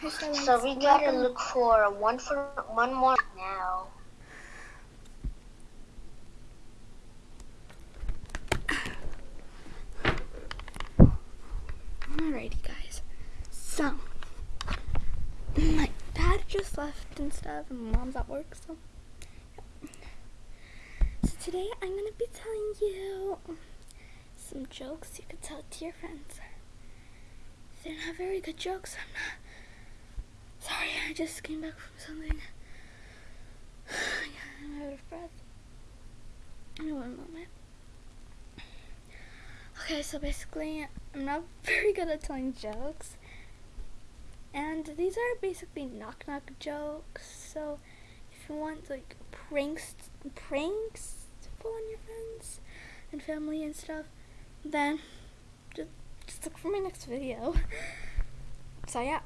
So we gotta look for one for one more now. Alrighty, guys. So, my dad just left and stuff, and mom's at work, so. So, today I'm gonna be telling you some jokes you could tell to your friends. They're not very good jokes. I'm not. Sorry, I just came back from something. I'm out of breath. In one moment. Okay, so basically, I'm not very good at telling jokes. And these are basically knock knock jokes. So if you want like pranks pranks to pull on your friends and family and stuff, then just, just look for my next video. So yeah.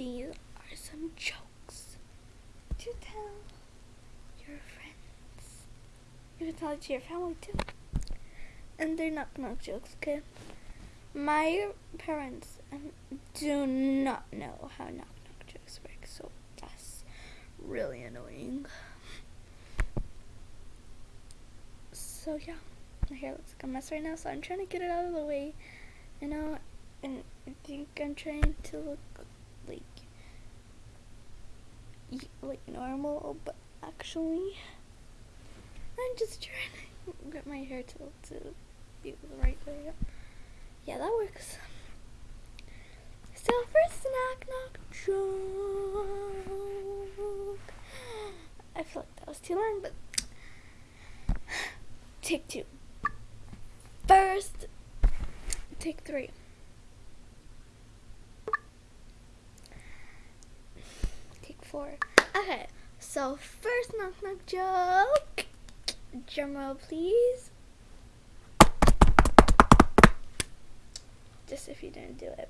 These are some jokes to tell your friends. You can tell it to your family too and they're knock knock jokes, okay? My parents um, do not know how knock knock jokes work, so that's really annoying. So yeah, my hair looks like a mess right now, so I'm trying to get it out of the way, you know, and I think I'm trying to look like normal, but actually, I'm just trying to get my hair to, to be the right way. Yeah, that works. So first knock knock joke. I feel like that was too long, but take two. First, take three. Okay, so first knock knock joke. Drum roll, please. just if you didn't do it.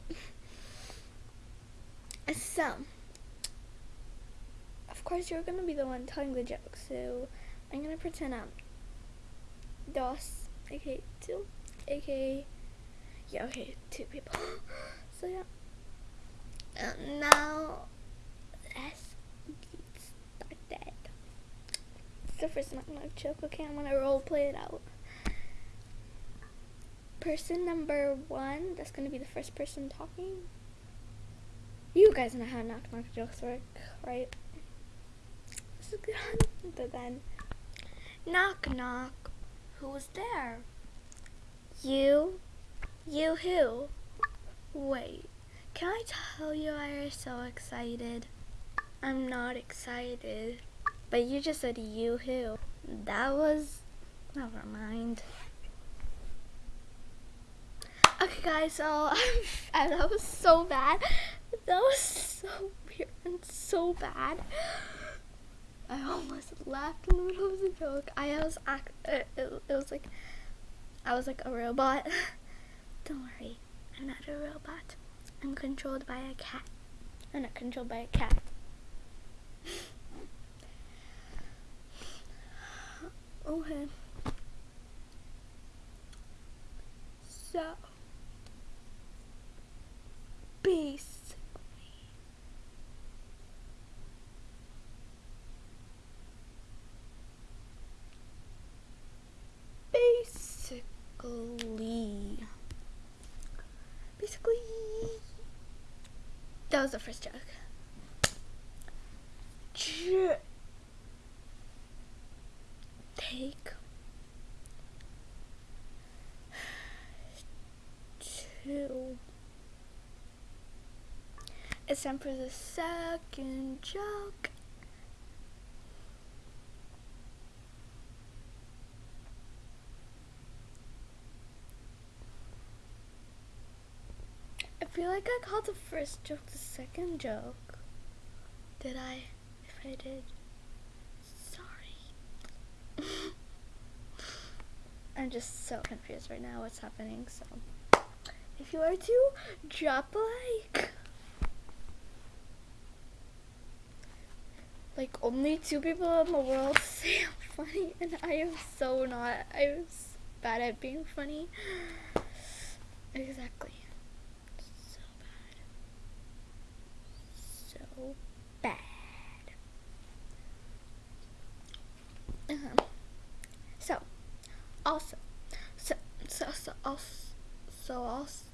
So, of course, you're gonna be the one telling the joke, so I'm gonna pretend I'm DOS, aka two, aka yeah, okay, two people. so yeah. And now let's get started. So first, I'm not gonna joke. Okay, I'm gonna role play it out person number one, that's to be the first person talking. You guys know how knock knock jokes work, right? This is good. But then, knock knock, who's there? You? You who? Wait, can I tell you I am so excited? I'm not excited. But you just said you who. That was, never mind. Okay, guys, so that was so bad. That was so weird and so bad. I almost laughed in the middle of the joke. I was act. It, it, it was like I was like a robot. Don't worry, I'm not a robot. I'm controlled by a cat. I'm not controlled by a cat. Okay. So basically basically basically that was the first joke take two it's time for the second joke. I feel like I called the first joke the second joke. Did I? If I did, sorry. I'm just so confused right now what's happening, so if you are to drop a like. like only two people in the world say I'm funny and I am so not. I am bad at being funny. Exactly. So bad. bad. Um, so, also, so, so, so, also, so, also,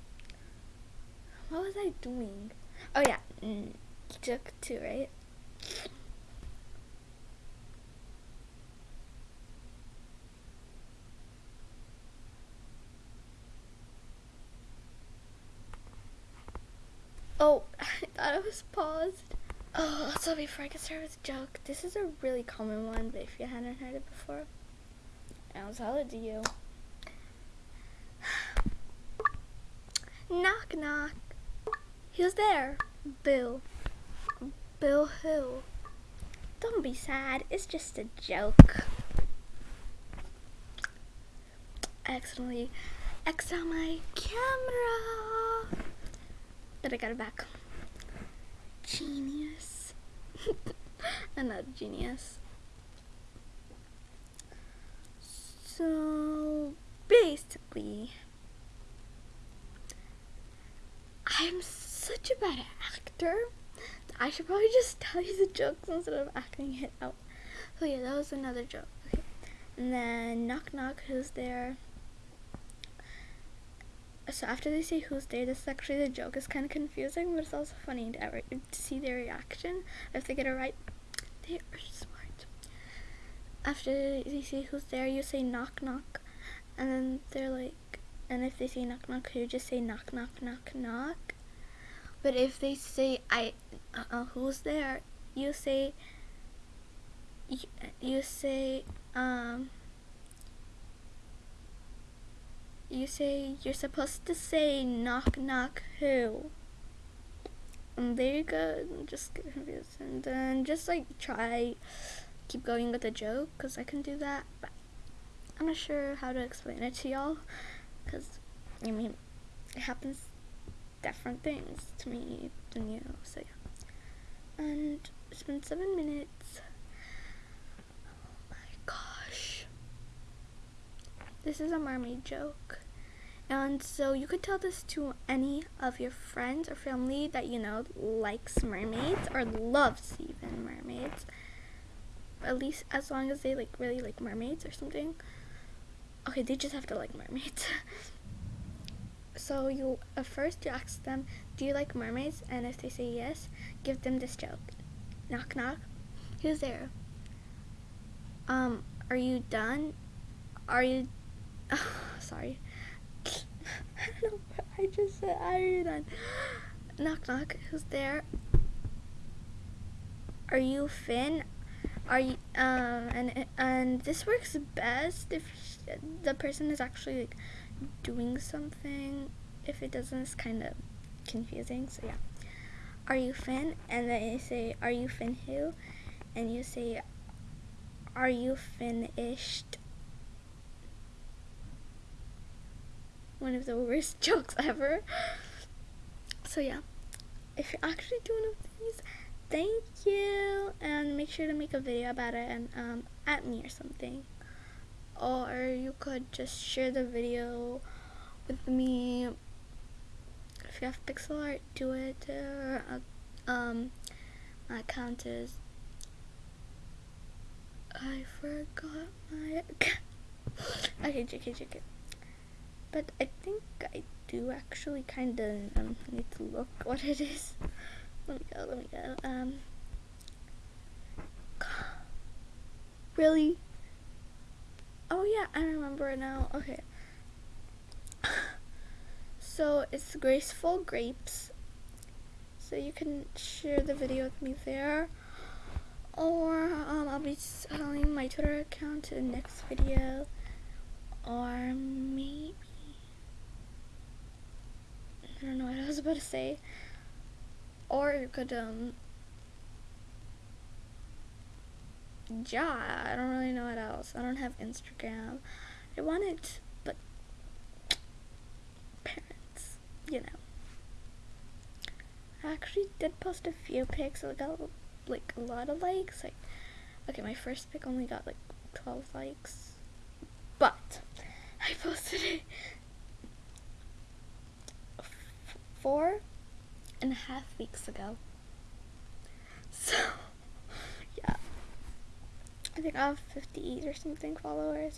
what was I doing? Oh yeah, mm, joke too, right? Oh, I thought it was paused. Oh, so before I get started with the joke, this is a really common one, but if you hadn't heard it before, I'll tell it to you. Knock, knock. Who's there? Bill. Bill who? Don't be sad, it's just a joke. Accidentally X on my camera. But I got it back. Genius. I'm not a genius. So basically, I'm such a bad actor. I should probably just tell you the jokes instead of acting it out. So yeah, that was another joke. Okay. And then knock knock, who's there? so after they say who's there, this is actually the joke. It's kind of confusing, but it's also funny to, ever, to see their reaction. If they get it right, they are smart. After they say who's there, you say knock knock, and then they're like, and if they say knock knock, you just say knock knock knock knock. But if they say I, uh, who's there, you say. You, you say um you say you're supposed to say knock knock who and there you go just get confused and then just like try keep going with the joke because i can do that but i'm not sure how to explain it to y'all because i mean it happens different things to me than you so yeah and it's been seven minutes oh my gosh this is a mermaid joke. And so you could tell this to any of your friends or family that you know likes mermaids or loves even mermaids. At least as long as they like really like mermaids or something. Okay, they just have to like mermaids. so you uh, first you ask them, "Do you like mermaids?" And if they say yes, give them this joke. Knock knock. Who's there? Um, are you done? Are you sorry. I don't know I just said. Are you done? Knock knock. Who's there? Are you Finn? Are you um and and this works best if the person is actually like doing something. If it doesn't, it's kind of confusing. So yeah. Are you Finn? And then you say, Are you Finn who? And you say, Are you finished? one of the worst jokes ever. So yeah, if you're actually doing one of these, thank you, and make sure to make a video about it and um, at me or something. Or you could just share the video with me. If you have pixel art, do it. Uh, um, my account is. I forgot my. okay, JK, JK. But I think I do actually kind of um, need to look what it is. Let me go, let me go. Um, really? Oh yeah, I remember it now. Okay. So it's Graceful Grapes. So you can share the video with me there. Or um, I'll be selling my Twitter account in the next video. Or maybe I don't know what I was about to say. Or you could, um, yeah, I don't really know what else. I don't have Instagram. I want it, but parents, you know. I actually did post a few pics. I got like a lot of likes. Like, okay, my first pic only got like 12 likes, but I posted it four and a half weeks ago. So, yeah. I think I have 58 or something followers.